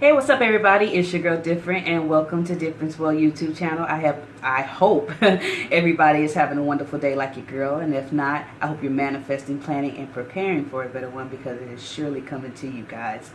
Hey, what's up everybody? It's your girl Different and welcome to Difference World YouTube channel. I have I hope everybody is having a wonderful day like your girl and if not, I hope you're manifesting, planning, and preparing for a better one because it is surely coming to you guys.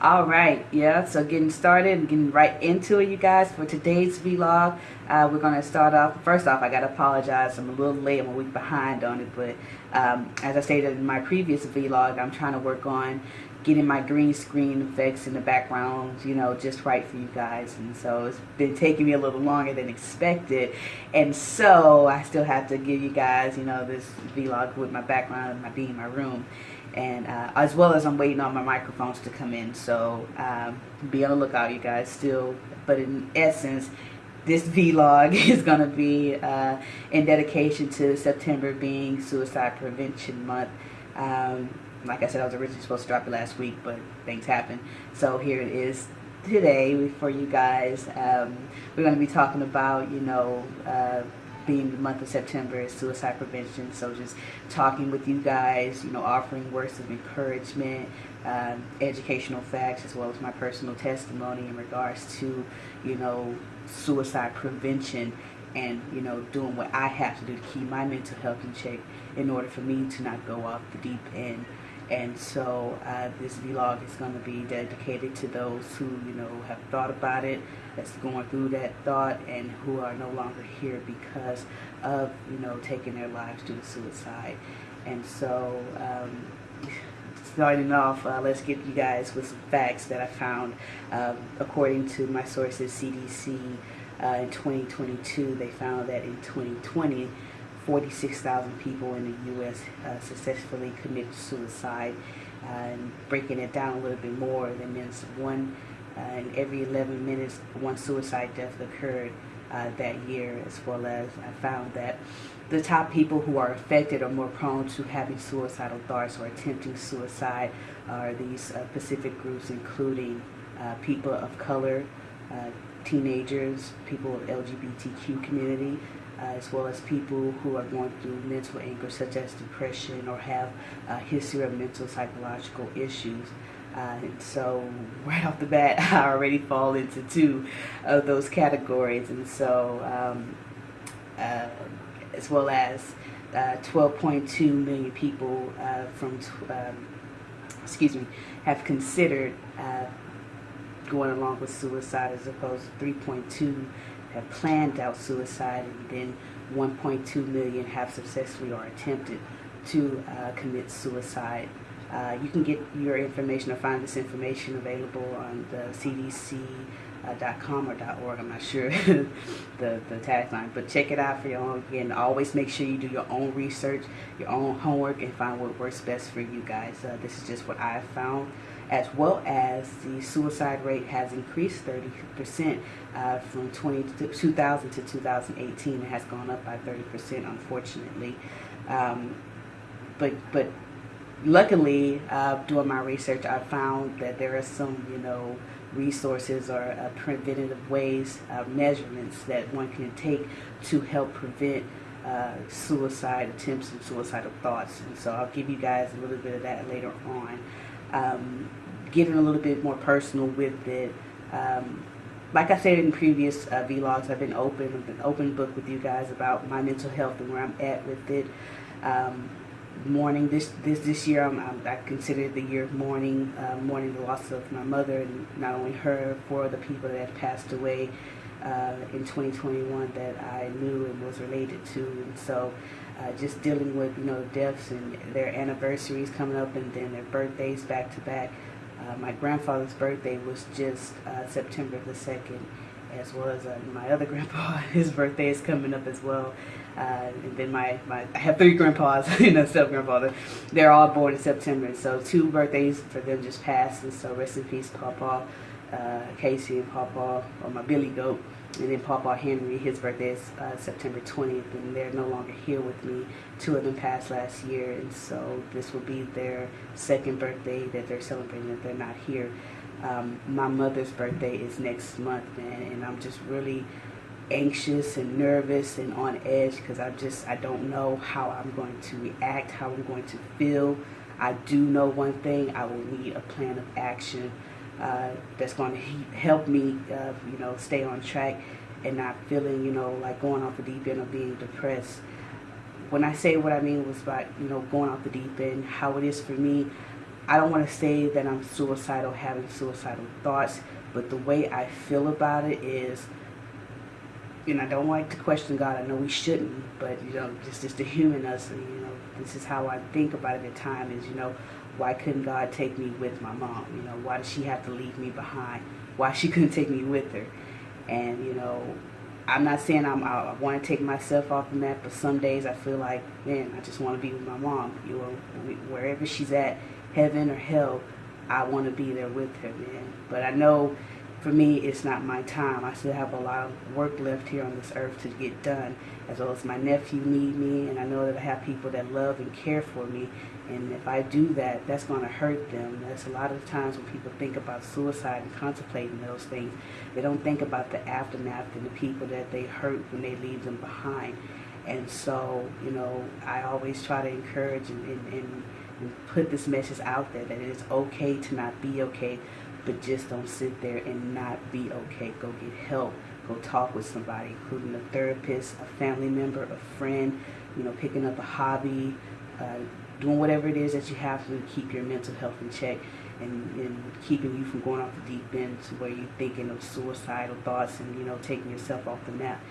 Alright, yeah, so getting started and getting right into it you guys for today's vlog. Uh, we're going to start off, first off I got to apologize, I'm a little late, I'm a week behind on it, but um, as I stated in my previous vlog, I'm trying to work on getting my green screen effects in the background, you know, just right for you guys. And so it's been taking me a little longer than expected. And so I still have to give you guys, you know, this vlog with my background, my being my room. And uh, as well as I'm waiting on my microphones to come in. So um, be on the lookout, you guys, still. But in essence, this vlog is going to be uh, in dedication to September being Suicide Prevention Month. Um, like I said, I was originally supposed to drop it last week, but things happened. So here it is today for you guys. Um, we're going to be talking about, you know, uh, being the month of September is suicide prevention. So just talking with you guys, you know, offering words of encouragement, um, educational facts, as well as my personal testimony in regards to, you know, suicide prevention and, you know, doing what I have to do to keep my mental health in check in order for me to not go off the deep end and so uh, this vlog is going to be dedicated to those who you know have thought about it that's going through that thought and who are no longer here because of you know taking their lives due to suicide. And so um, starting off uh, let's get you guys with some facts that I found. Um, according to my sources CDC uh, in 2022 they found that in 2020 46,000 people in the U.S. Uh, successfully committed suicide. Uh, and breaking it down a little bit more, that means one uh, in every 11 minutes, one suicide death occurred uh, that year, as well as I found that the top people who are affected or more prone to having suicidal thoughts or attempting suicide are these uh, specific groups, including uh, people of color, teenagers, people of LGBTQ community, as well as people who are going through mental anguish such as depression or have a history of mental psychological issues. Uh, so right off the bat, I already fall into two of those categories. And so um, uh, as well as 12.2 uh, million people uh, from, um, excuse me, have considered uh, going along with suicide as opposed to 3.2 have planned out suicide and then 1.2 million have successfully or attempted to uh, commit suicide. Uh, you can get your information or find this information available on the cdc.com uh, or .org. I'm not sure the, the tagline, but check it out for your own. Again, always make sure you do your own research, your own homework, and find what works best for you guys. Uh, this is just what I've found as well as the suicide rate has increased 30% uh, from 20 to 2000 to 2018. It has gone up by 30%, unfortunately. Um, but but luckily, uh, doing my research, I found that there are some, you know, resources or uh, preventative ways, uh, measurements that one can take to help prevent uh, suicide attempts and suicidal thoughts. And so I'll give you guys a little bit of that later on um, getting a little bit more personal with it. Um, like I said in previous uh, vlogs, I've been open, I've been open book with you guys about my mental health and where I'm at with it. Um, mourning this this this year, I'm, I'm, i consider the year of mourning, uh, mourning the loss of my mother, and not only her, for the people that passed away uh, in 2021 that I knew and was related to, and so uh, just dealing with you know deaths and their anniversaries coming up and then their birthdays back to back. Uh, my grandfather's birthday was just uh, September the 2nd as well as uh, my other grandpa his birthday is coming up as well. Uh, and then my, my I have three grandpas you know step grandfather they're all born in September so two birthdays for them just passed and so rest in peace Papa uh, Casey and Papa or my Billy Goat and then Papa Henry, his birthday is uh, September 20th, and they're no longer here with me. Two of them passed last year, and so this will be their second birthday that they're celebrating that they're not here. Um, my mother's birthday is next month, man, and I'm just really anxious and nervous and on edge because I just, I don't know how I'm going to react, how I'm going to feel. I do know one thing, I will need a plan of action uh, that's going to help me, uh, you know, stay on track and not feeling, you know, like going off the deep end or being depressed. When I say what I mean was about, you know, going off the deep end, how it is for me, I don't want to say that I'm suicidal, having suicidal thoughts, but the way I feel about it is, and I don't like to question God. I know we shouldn't, but you know, just just the human us, and, you know, this is how I think about it at times. Is you know, why couldn't God take me with my mom? You know, why did she have to leave me behind? Why she couldn't take me with her? And you know, I'm not saying I'm, I want to take myself off the map, but some days I feel like, man, I just want to be with my mom. You know, wherever she's at, heaven or hell, I want to be there with her, man. But I know for me, it's not my time. I still have a lot of work left here on this earth to get done, as well as my nephew need me, and I know that I have people that love and care for me. And if I do that, that's going to hurt them. That's a lot of times when people think about suicide and contemplating those things, they don't think about the aftermath and the people that they hurt when they leave them behind. And so, you know, I always try to encourage and, and, and, and put this message out there that it is okay to not be okay but just don't sit there and not be okay. Go get help. Go talk with somebody, including a therapist, a family member, a friend, you know, picking up a hobby, uh, doing whatever it is that you have to keep your mental health in check and, and keeping you from going off the deep end to where you're thinking of suicidal thoughts and, you know, taking yourself off the map.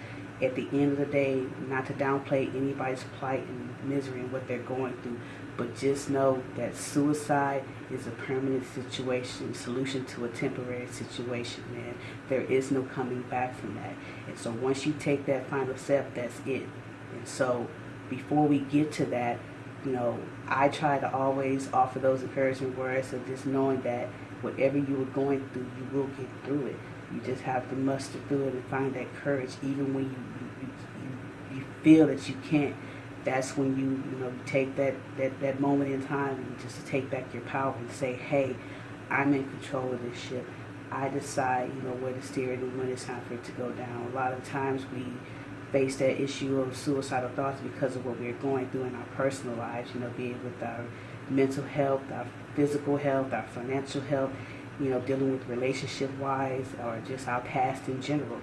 At the end of the day, not to downplay anybody's plight and misery and what they're going through, but just know that suicide is a permanent situation, solution to a temporary situation, man. There is no coming back from that. And so once you take that final step, that's it. And so before we get to that, you know, I try to always offer those encouraging words of just knowing that whatever you are going through, you will get through it. You just have to muster through it and find that courage. Even when you, you, you, you feel that you can't that's when you you know take that that that moment in time and just take back your power and say hey i'm in control of this ship. I decide you know where to steer it and when it's time for it to go down. A lot of times we face that issue of suicidal thoughts because of what we're going through in our personal lives you know be it with our mental health our physical health our financial health you know dealing with relationship wise or just our past in general.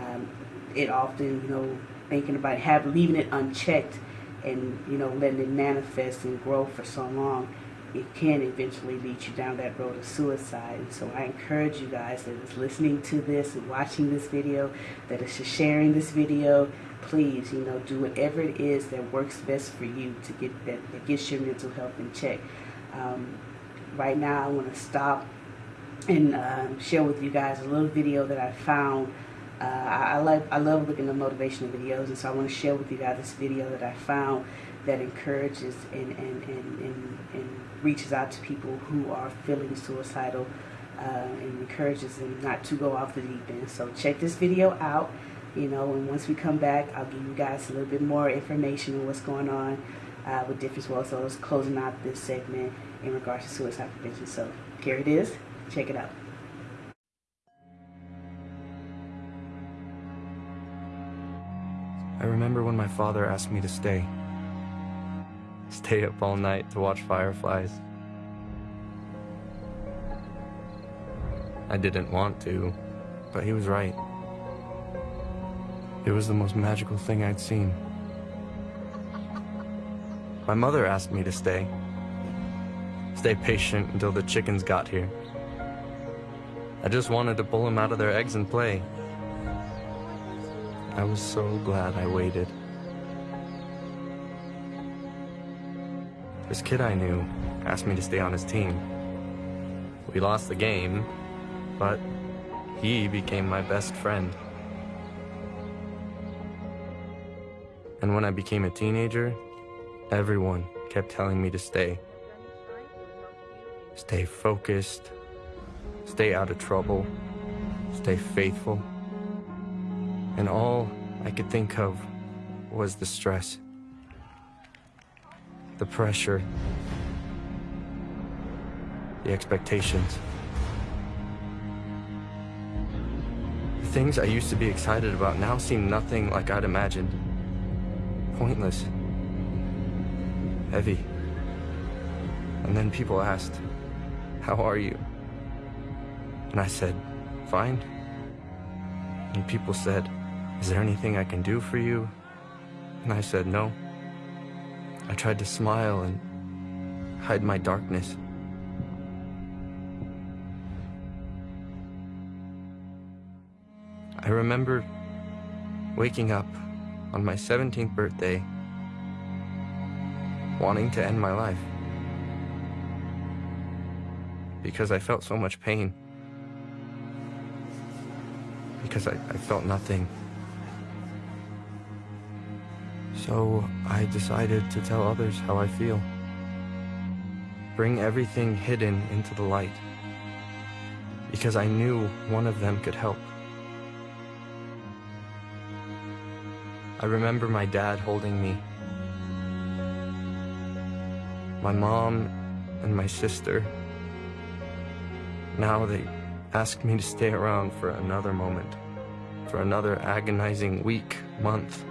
Um, it often you know thinking about have leaving it unchecked and you know letting it manifest and grow for so long it can eventually lead you down that road of suicide. And so i encourage you guys that is listening to this and watching this video that is sharing this video please you know do whatever it is that works best for you to get that, that gets your mental health in check. Um, right now i want to stop and um, share with you guys a little video that i found. Uh, I, I, like I love looking at motivational videos and so I want to share with you guys this video that I found that encourages and, and, and, and, and reaches out to people who are feeling suicidal uh, and encourages them not to go off the deep end. So check this video out, you know, and once we come back, I'll give you guys a little bit more information on what's going on uh, with Difference World. So it's closing out this segment in regards to suicide prevention. So here it is. Check it out. I remember when my father asked me to stay. Stay up all night to watch fireflies. I didn't want to, but he was right. It was the most magical thing I'd seen. My mother asked me to stay. Stay patient until the chickens got here. I just wanted to pull them out of their eggs and play. I was so glad I waited. This kid I knew asked me to stay on his team. We lost the game, but he became my best friend. And when I became a teenager, everyone kept telling me to stay. Stay focused, stay out of trouble, stay faithful and all I could think of was the stress, the pressure, the expectations. The things I used to be excited about now seem nothing like I'd imagined. Pointless. Heavy. And then people asked, how are you? And I said, fine. And people said, is there anything I can do for you? And I said, no. I tried to smile and hide my darkness. I remember waking up on my 17th birthday wanting to end my life because I felt so much pain because I, I felt nothing so I decided to tell others how I feel. Bring everything hidden into the light. Because I knew one of them could help. I remember my dad holding me. My mom and my sister. Now they ask me to stay around for another moment, for another agonizing week, month,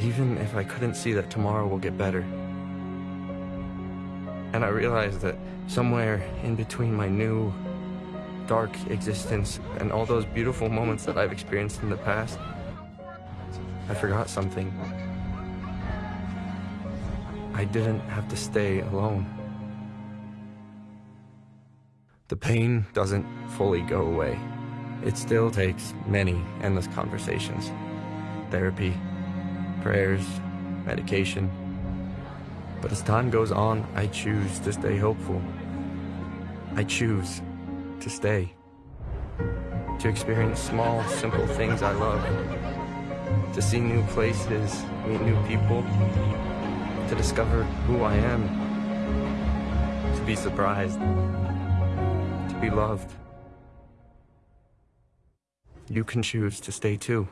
even if I couldn't see that tomorrow will get better. And I realized that somewhere in between my new, dark existence and all those beautiful moments that I've experienced in the past, I forgot something. I didn't have to stay alone. The pain doesn't fully go away. It still takes many endless conversations. Therapy, prayers, medication. But as time goes on, I choose to stay hopeful. I choose to stay. To experience small, simple things I love to see new places, meet new people, to discover who I am, to be surprised, to be loved. You can choose to stay too.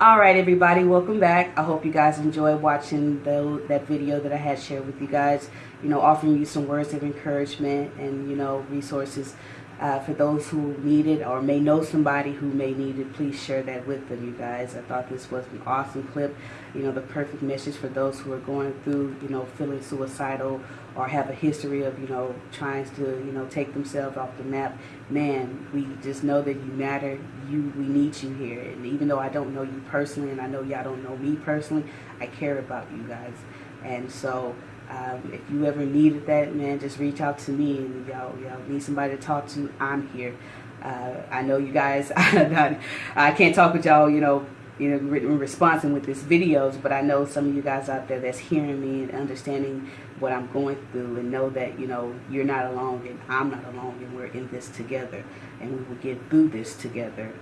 All right everybody welcome back. I hope you guys enjoyed watching the, that video that i had shared with you guys. You know offering you some words of encouragement and you know resources uh, for those who need it or may know somebody who may need it, please share that with them, you guys. I thought this was an awesome clip. You know, the perfect message for those who are going through, you know, feeling suicidal or have a history of, you know, trying to, you know, take themselves off the map. Man, we just know that you matter. You, we need you here. And even though I don't know you personally and I know y'all don't know me personally, I care about you guys. And so, um, if you ever needed that, man, just reach out to me and y'all, y'all need somebody to talk to. I'm here. Uh, I know you guys. I can't talk with y'all, you know, you know, in response with these videos, but I know some of you guys out there that's hearing me and understanding what I'm going through and know that, you know, you're not alone and I'm not alone and we're in this together and we will get through this together.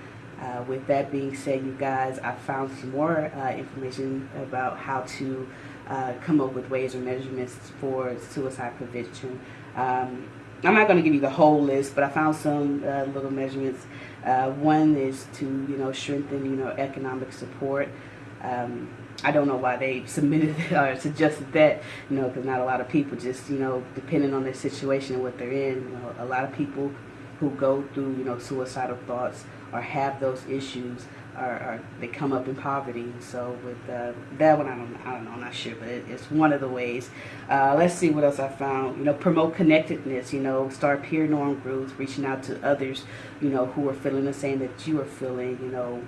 Uh, with that being said, you guys, I found some more uh, information about how to uh, come up with ways or measurements for suicide prevention. Um, I'm not going to give you the whole list, but I found some uh, little measurements. Uh, one is to, you know, strengthen, you know, economic support. Um, I don't know why they submitted or suggested that, you know, because not a lot of people just, you know, depending on their situation and what they're in, you know, a lot of people who go through, you know, suicidal thoughts or have those issues are, are, they come up in poverty. So with uh, that one, I don't, I don't know, I'm not sure, but it, it's one of the ways. Uh, let's see what else I found. You know, promote connectedness. You know, start peer norm groups, reaching out to others. You know, who are feeling the same that you are feeling. You know.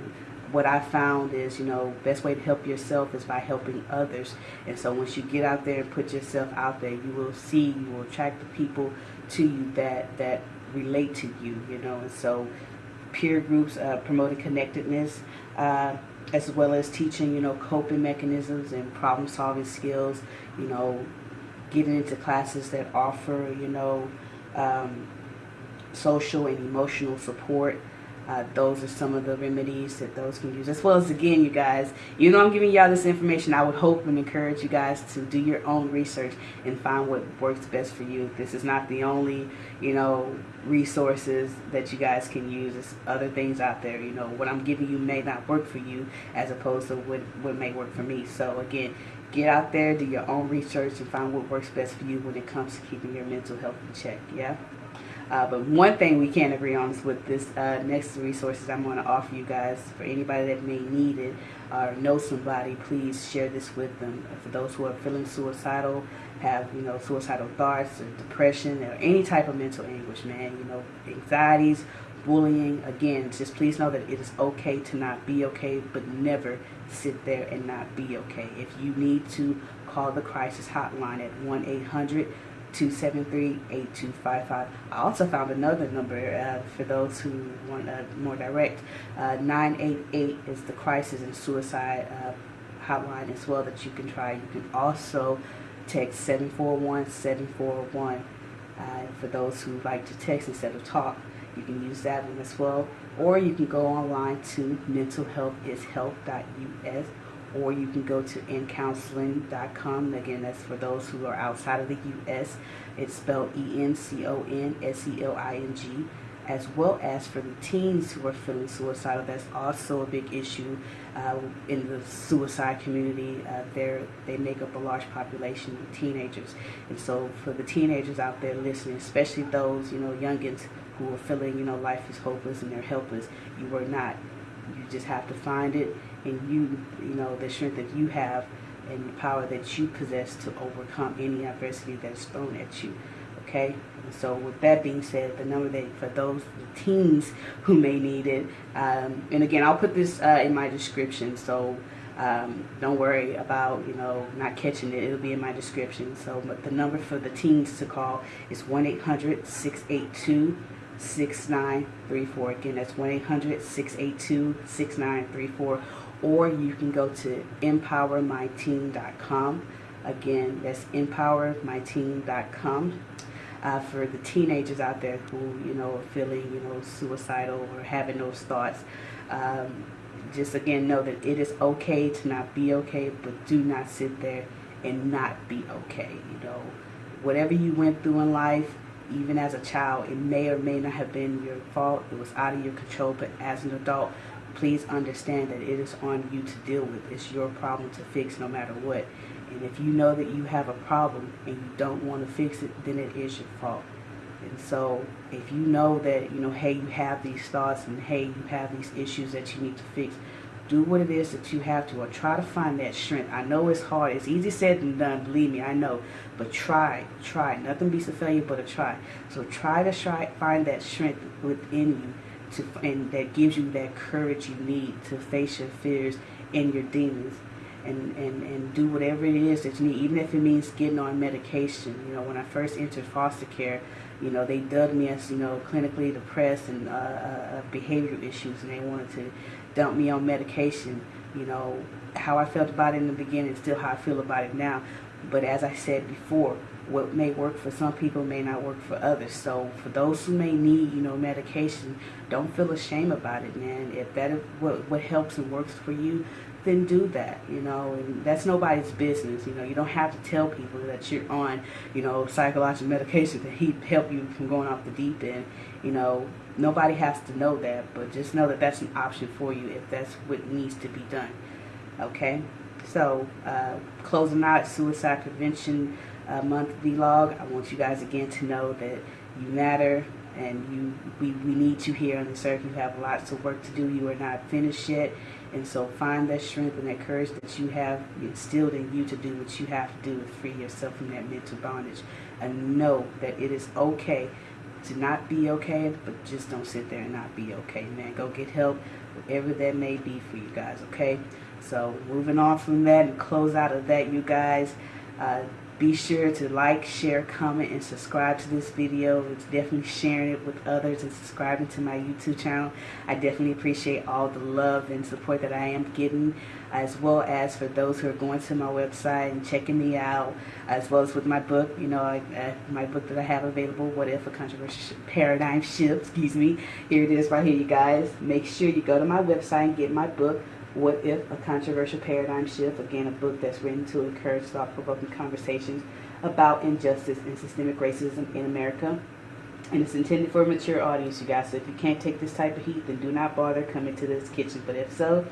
What I found is, you know, best way to help yourself is by helping others. And so once you get out there and put yourself out there, you will see, you will attract the people to you that, that relate to you, you know. And so peer groups uh, promoting connectedness, uh, as well as teaching, you know, coping mechanisms and problem solving skills, you know, getting into classes that offer, you know, um, social and emotional support uh, those are some of the remedies that those can use. As well as, again, you guys, you know I'm giving y'all this information, I would hope and encourage you guys to do your own research and find what works best for you. This is not the only, you know, resources that you guys can use. There's other things out there. You know, what I'm giving you may not work for you as opposed to what, what may work for me. So, again, get out there, do your own research, and find what works best for you when it comes to keeping your mental health in check, yeah? Uh, but one thing we can't agree on is with this uh, next resources I'm going to offer you guys for anybody that may need it or know somebody, please share this with them. For those who are feeling suicidal, have you know suicidal thoughts or depression or any type of mental anguish, man, you know anxieties, bullying. Again, just please know that it is okay to not be okay, but never sit there and not be okay. If you need to call the crisis hotline at one eight hundred. 273-8255. I also found another number uh, for those who want uh, more direct. Uh, 988 is the crisis and suicide uh, hotline as well that you can try. You can also text 741-741 uh, for those who like to text instead of talk. You can use that one as well. Or you can go online to mentalhealthishealth.us or you can go to encounseling.com. Again, that's for those who are outside of the U.S. It's spelled E-N-C-O-N-S-E-L-I-N-G, as well as for the teens who are feeling suicidal. That's also a big issue uh, in the suicide community. Uh, they make up a large population of teenagers. And so for the teenagers out there listening, especially those, you know, youngins who are feeling, you know, life is hopeless and they're helpless, you are not. You just have to find it and you, you know, the strength that you have and the power that you possess to overcome any adversity that is thrown at you. Okay? And so with that being said, the number that for those teens who may need it, um, and again, I'll put this uh, in my description, so um, don't worry about, you know, not catching it. It'll be in my description. So but the number for the teens to call is 1-800-682 6934 again that's 1-800-682-6934 or you can go to empowermyteen.com. Again, that's empowermyteen.com. Uh, for the teenagers out there who, you know, are feeling, you know, suicidal or having those thoughts, um, just again know that it is okay to not be okay, but do not sit there and not be okay. You know, whatever you went through in life, even as a child, it may or may not have been your fault. It was out of your control, but as an adult, please understand that it is on you to deal with. It's your problem to fix no matter what. And if you know that you have a problem and you don't want to fix it, then it is your fault. And so if you know that, you know, hey, you have these thoughts and hey, you have these issues that you need to fix, do what it is that you have to or try to find that strength. I know it's hard. It's easy said than done, believe me, I know. But try, try. Nothing beats a failure but a try. So try to try find that strength within you to and that gives you that courage you need to face your fears and your demons and, and, and do whatever it is that you need, even if it means getting on medication. You know, when I first entered foster care, you know, they dubbed me as, you know, clinically depressed and uh, uh, uh behavioral issues, and they wanted to dump me on medication. You know, how I felt about it in the beginning, still how I feel about it now. But as I said before, what may work for some people may not work for others. So for those who may need, you know, medication, don't feel ashamed about it, man. If that is what, what helps and works for you, then do that, you know, and that's nobody's business. You know, you don't have to tell people that you're on, you know, psychological medication to help you from going off the deep end. You know, nobody has to know that, but just know that that's an option for you if that's what needs to be done. Okay? So, uh, closing out suicide prevention uh, month vlog. I want you guys again to know that you matter and you we, we need you here on this earth. You have lots of work to do. You are not finished yet. And so find that strength and that courage that you have instilled in you to do what you have to do to free yourself from that mental bondage. And know that it is okay to not be okay, but just don't sit there and not be okay, man. Go get help, whatever that may be for you guys, okay? So moving on from that and close out of that, you guys. Uh, be sure to like, share, comment, and subscribe to this video. It's definitely sharing it with others and subscribing to my YouTube channel. I definitely appreciate all the love and support that I am getting, as well as for those who are going to my website and checking me out, as well as with my book, you know, uh, my book that I have available, What If a Controversial Paradigm Shift, excuse me. Here it is right here, you guys. Make sure you go to my website and get my book. What If? A Controversial Paradigm Shift. Again, a book that's written to encourage thought-provoking conversations about injustice and systemic racism in America. And it's intended for a mature audience, you guys. So if you can't take this type of heat, then do not bother coming to this kitchen. But if so,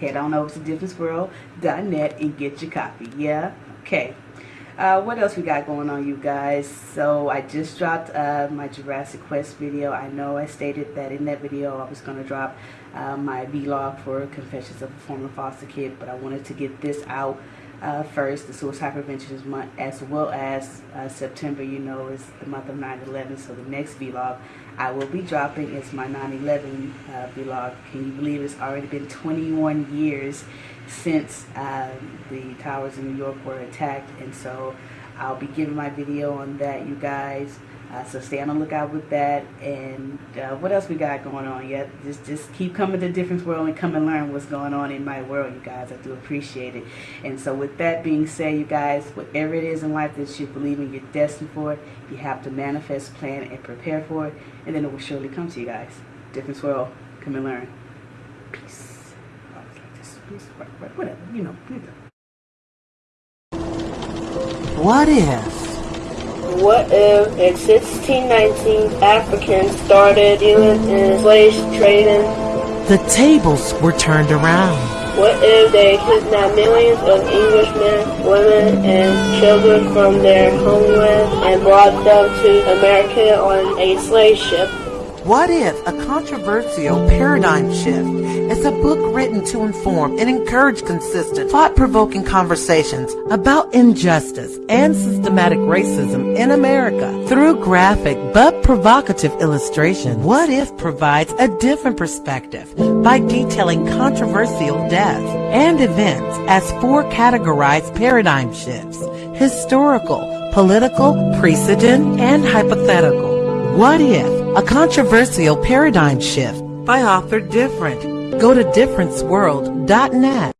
head on over to differenceworld.net and get your copy. Yeah? Okay. Uh, what else we got going on, you guys? So I just dropped uh, my Jurassic Quest video. I know I stated that in that video I was going to drop uh, my vlog for Confessions of a Former Foster Kid, but I wanted to get this out uh, first, the Suicide Prevention Month, as well as uh, September, you know, is the month of 9-11. So the next vlog I will be dropping is my 9-11 uh, vlog. Can you believe it's already been 21 years since uh, the towers in New York were attacked and so I'll be giving my video on that you guys. Uh, so stay on the lookout with that. And uh, what else we got going on? Yet just just keep coming to difference world and come and learn what's going on in my world you guys. I do appreciate it. And so with that being said you guys whatever it is in life that you believe in you're destined for you have to manifest plan and prepare for it. And then it will surely come to you guys. Difference world come and learn. Peace whatever, you know. What if? What if in 1619 Africans started dealing in slave trading? The tables were turned around. What if they kidnapped millions of Englishmen, women, and children from their homeland and brought them to America on a slave ship? What if a controversial paradigm shift is a book written to inform and encourage consistent, thought-provoking conversations about injustice and systematic racism in America through graphic but provocative illustration? What if provides a different perspective by detailing controversial deaths and events as four categorized paradigm shifts, historical, political, precedent, and hypothetical. What if a controversial paradigm shift by author Different. Go to differenceworld.net